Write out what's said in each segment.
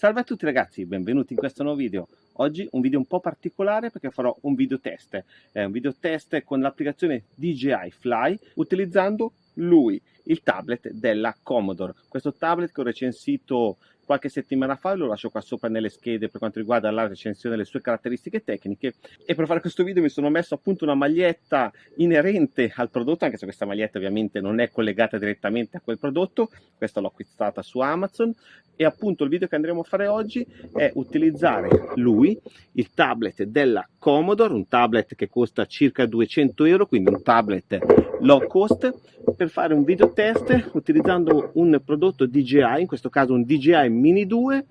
Salve a tutti ragazzi, benvenuti in questo nuovo video. Oggi un video un po' particolare perché farò un video test. È un video test con l'applicazione DJI Fly utilizzando lui, il tablet della Commodore. Questo tablet che ho recensito qualche settimana fa, lo lascio qua sopra nelle schede per quanto riguarda la recensione delle sue caratteristiche tecniche. E per fare questo video mi sono messo appunto una maglietta inerente al prodotto, anche se questa maglietta ovviamente non è collegata direttamente a quel prodotto, questa l'ho acquistata su Amazon. E appunto il video che andremo a fare oggi è utilizzare lui, il tablet della Commodore, un tablet che costa circa 200 euro, quindi un tablet low cost, per fare un video test utilizzando un prodotto DJI, in questo caso un DJI Mini 2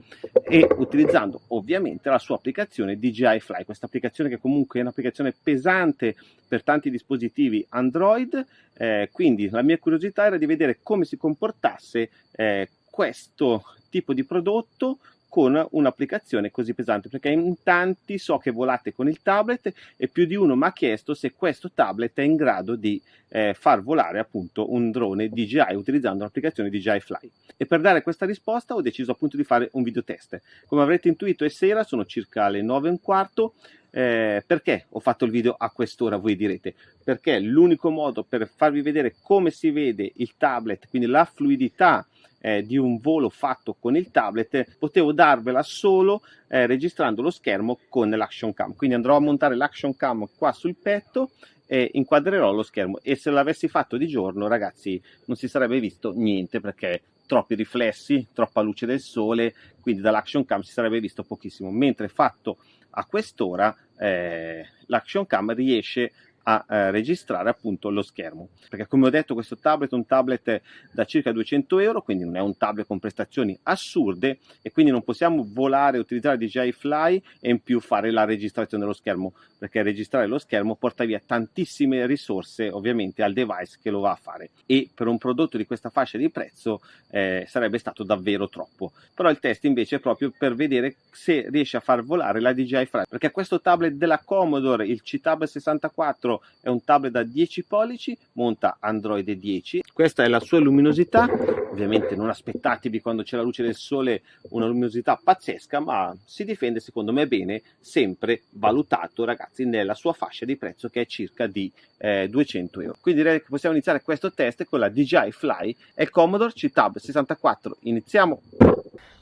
e utilizzando ovviamente la sua applicazione DJI Fly, questa applicazione che comunque è un'applicazione pesante per tanti dispositivi Android, eh, quindi la mia curiosità era di vedere come si comportasse eh, questo tipo di prodotto con un'applicazione così pesante perché in tanti so che volate con il tablet e più di uno mi ha chiesto se questo tablet è in grado di eh, far volare appunto un drone DJI utilizzando l'applicazione DJI Fly. E per dare questa risposta ho deciso appunto di fare un video test. Come avrete intuito è sera sono circa le 9 e un quarto. Eh, perché ho fatto il video a quest'ora voi direte? Perché l'unico modo per farvi vedere come si vede il tablet quindi la fluidità eh, di un volo fatto con il tablet potevo darvela solo eh, registrando lo schermo con l'action cam. Quindi andrò a montare l'action cam qua sul petto e inquadrerò lo schermo. E se l'avessi fatto di giorno ragazzi non si sarebbe visto niente perché troppi riflessi, troppa luce del sole, quindi dall'action cam si sarebbe visto pochissimo, mentre fatto a quest'ora eh, l'action cam riesce a eh, registrare appunto lo schermo. Perché come ho detto questo tablet è un tablet da circa 200 euro quindi non è un tablet con prestazioni assurde e quindi non possiamo volare utilizzare DJI Fly e in più fare la registrazione dello schermo perché registrare lo schermo porta via tantissime risorse ovviamente al device che lo va a fare. E per un prodotto di questa fascia di prezzo eh, sarebbe stato davvero troppo. Però il test invece è proprio per vedere se riesce a far volare la DJI Fly. Perché questo tablet della Commodore il C-Tab 64 4 è un tablet da 10 pollici, monta Android 10. Questa è la sua luminosità, ovviamente non aspettatevi quando c'è la luce del sole una luminosità pazzesca, ma si difende secondo me bene, sempre valutato ragazzi nella sua fascia di prezzo che è circa di eh, 200 euro. Quindi direi che possiamo iniziare questo test con la DJI Fly e Commodore C-Tab 64. Iniziamo!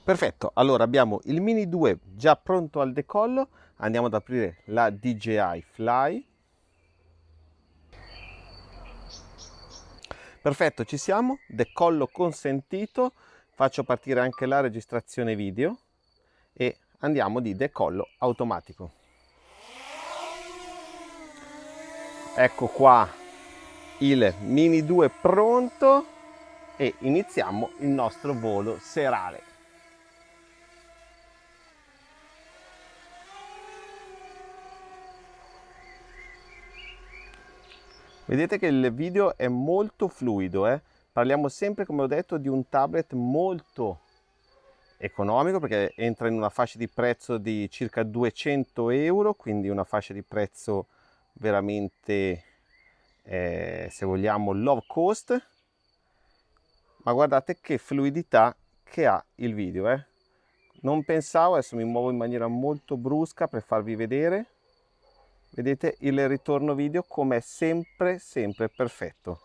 Perfetto, allora abbiamo il Mini 2 già pronto al decollo, andiamo ad aprire la DJI Fly Perfetto, ci siamo, decollo consentito, faccio partire anche la registrazione video e andiamo di decollo automatico. Ecco qua il Mini 2 pronto e iniziamo il nostro volo serale. Vedete che il video è molto fluido, eh? parliamo sempre come ho detto di un tablet molto economico perché entra in una fascia di prezzo di circa 200 euro, quindi una fascia di prezzo veramente, eh, se vogliamo, low cost. Ma guardate che fluidità che ha il video, eh? Non pensavo, adesso mi muovo in maniera molto brusca per farvi vedere vedete il ritorno video come sempre sempre perfetto.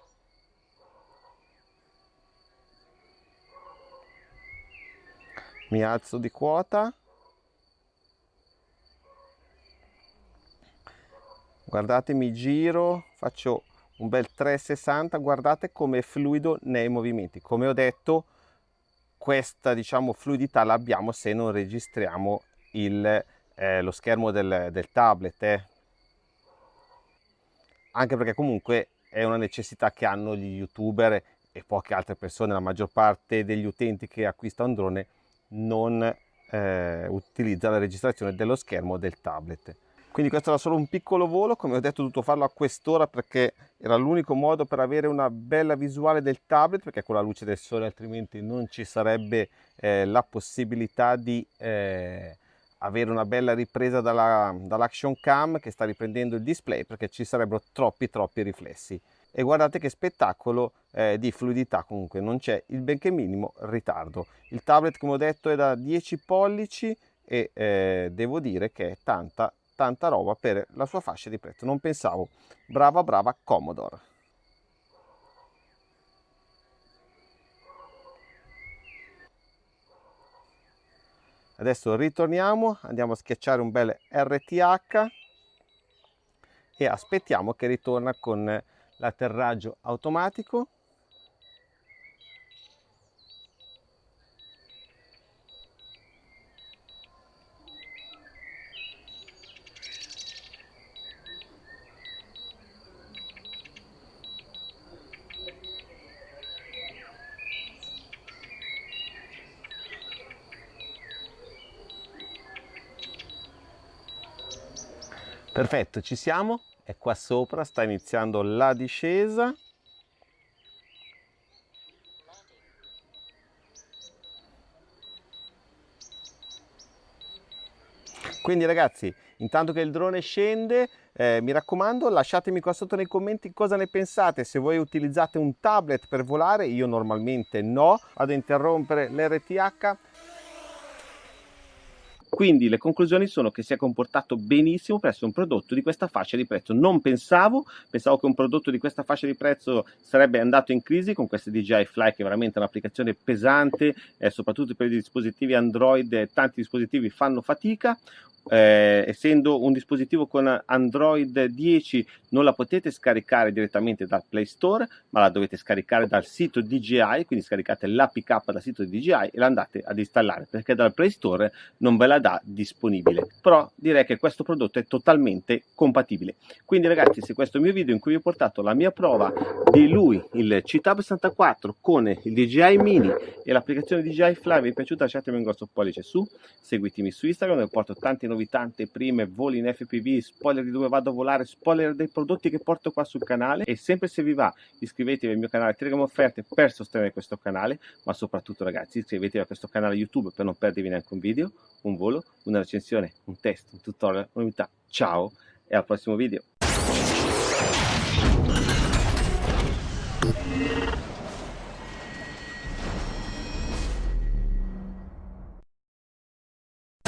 Mi alzo di quota. Guardate mi giro faccio un bel 360 guardate come è fluido nei movimenti. Come ho detto questa diciamo fluidità l'abbiamo se non registriamo il, eh, lo schermo del, del tablet eh anche perché comunque è una necessità che hanno gli youtuber e poche altre persone, la maggior parte degli utenti che acquistano un drone non eh, utilizza la registrazione dello schermo del tablet. Quindi questo era solo un piccolo volo, come ho detto ho dovuto farlo a quest'ora perché era l'unico modo per avere una bella visuale del tablet, perché con la luce del sole altrimenti non ci sarebbe eh, la possibilità di eh, avere una bella ripresa dall'action dall cam che sta riprendendo il display perché ci sarebbero troppi troppi riflessi. E guardate che spettacolo eh, di fluidità comunque non c'è il benché minimo ritardo. Il tablet come ho detto è da 10 pollici e eh, devo dire che è tanta tanta roba per la sua fascia di prezzo. Non pensavo. Brava brava Commodore adesso ritorniamo andiamo a schiacciare un bel RTH e aspettiamo che ritorna con l'atterraggio automatico Perfetto, ci siamo, è qua sopra, sta iniziando la discesa. Quindi ragazzi, intanto che il drone scende, eh, mi raccomando lasciatemi qua sotto nei commenti cosa ne pensate, se voi utilizzate un tablet per volare, io normalmente no, vado a interrompere l'RTH quindi le conclusioni sono che si è comportato benissimo per essere un prodotto di questa fascia di prezzo. Non pensavo, pensavo che un prodotto di questa fascia di prezzo sarebbe andato in crisi con queste DJI Fly che è veramente un'applicazione pesante, eh, soprattutto per i dispositivi Android, tanti dispositivi fanno fatica eh, essendo un dispositivo con Android 10 non la potete scaricare direttamente dal Play Store ma la dovete scaricare dal sito DJI quindi scaricate l'APK dal sito DJI e la andate ad installare perché dal Play Store non ve la dà disponibile. Però direi che questo prodotto è totalmente compatibile. Quindi ragazzi se questo è il mio video in cui vi ho portato la mia prova di lui il CTAB 64 con il DJI Mini e l'applicazione DJI Fly vi è piaciuta lasciatemi un grosso pollice su seguitemi su Instagram dove porto tanti novità, anteprime, voli in FPV, spoiler di dove vado a volare, spoiler dei prodotti che porto qua sul canale e sempre se vi va iscrivetevi al mio canale Telegram Offerte per sostenere questo canale, ma soprattutto ragazzi iscrivetevi a questo canale YouTube per non perdervi neanche un video, un volo, una recensione, un test, un tutorial, una novità. Ciao e al prossimo video.